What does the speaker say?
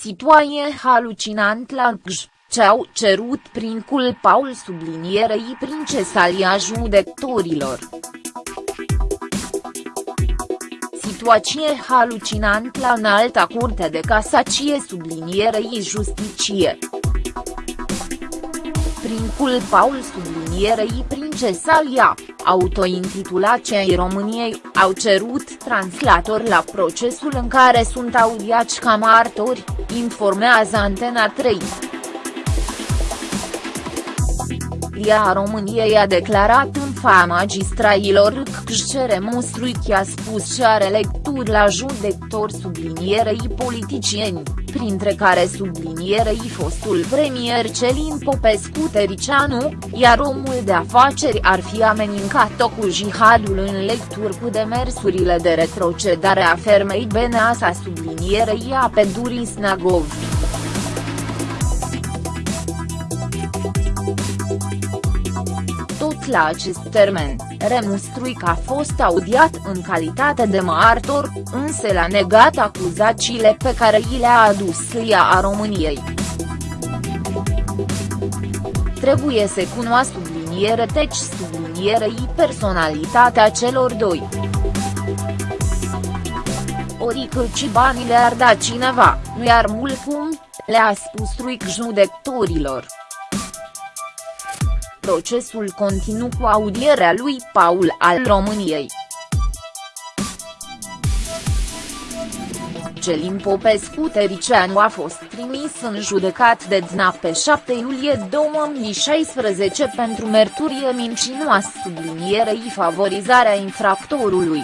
Situație halucinant la Cluj, ce au cerut prin culpaul sublinierei princesalia judecătorilor. Situație halucinant la înalta curte de casacie sublinierei justicie. Prin culpaul sublinierei princesalia, autointitulat cei României, au cerut translator la procesul în care sunt audiați ca martori, informează Antena 3. Ria României a declarat în fa magistrailor că cere Mustruichi a spus că are lecturi la judecători sublinierei politicieni, printre care sublinierei fostul premier Celin Popescu Tericianu, iar omul de afaceri ar fi amenincat-o cu jihadul în lecturi cu demersurile de retrocedare a fermei Beneasa sublinierei a Pedurii Snagov. La acest termen, Remustruic a fost audiat în calitate de martor, însă l-a negat acuzațiile pe care i le-a adus ea a României. Trebuie să cunoască subliniere teci sublinierei personalitatea celor doi. Ori că ci banii le-ar da cineva, nu iar mult cum, le-a spus Truic judecătorilor. Procesul continuu cu audierea lui Paul al României. Celin Popescu Tericianu a fost trimis în judecat de DNA pe 7 iulie 2016 pentru merturie mincinoasă sublinierei favorizarea infractorului.